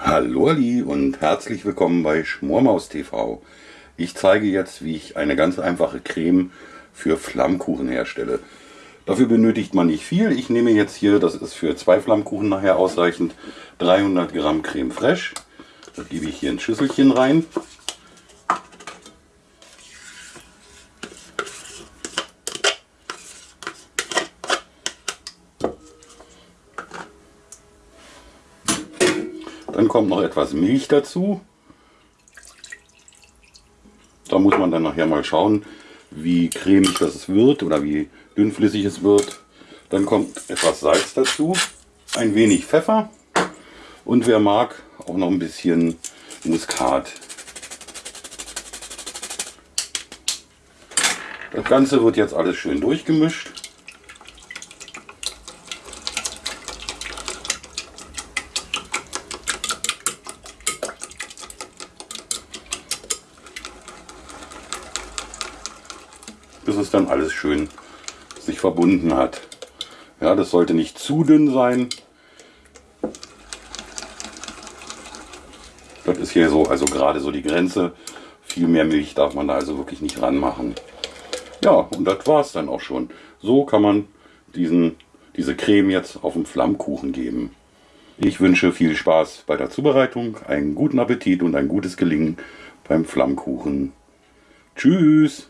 Hallo Ali und herzlich willkommen bei Schmormaus TV. Ich zeige jetzt, wie ich eine ganz einfache Creme für Flammkuchen herstelle. Dafür benötigt man nicht viel. Ich nehme jetzt hier, das ist für zwei Flammkuchen nachher ausreichend, 300 Gramm Creme Fraiche. Das gebe ich hier in ein Schüsselchen rein. Dann kommt noch etwas Milch dazu. Da muss man dann nachher mal schauen, wie cremig das wird oder wie dünnflüssig es wird. Dann kommt etwas Salz dazu, ein wenig Pfeffer und wer mag, auch noch ein bisschen Muskat. Das Ganze wird jetzt alles schön durchgemischt. Bis es dann alles schön sich verbunden hat. Ja, das sollte nicht zu dünn sein. Das ist hier so, also gerade so die Grenze. Viel mehr Milch darf man da also wirklich nicht ranmachen. Ja, und das war es dann auch schon. So kann man diesen, diese Creme jetzt auf dem Flammkuchen geben. Ich wünsche viel Spaß bei der Zubereitung, einen guten Appetit und ein gutes Gelingen beim Flammkuchen. Tschüss!